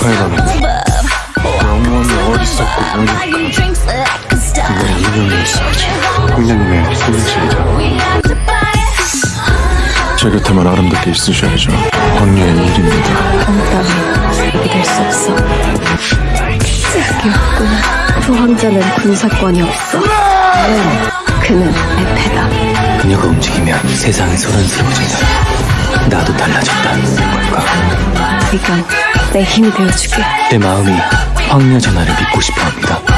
아메리카에다는 영원히 어리석고 무력한 그건 이념이었어야지 황녀님의 소유실이자 제 곁에만 아름답게 있으셔야죠 황녀의 일입니다 여기 될수 없어. 그게 없구나. 부황자는 군사권이 없어. 그는, 그는 에페다. 그녀가 움직이면 세상이 소란스러워진다. 나도 달라졌다는 걸까? 이건 내 힘이 되어주게. 내 마음이 황녀 전화를 믿고 싶어 합니다.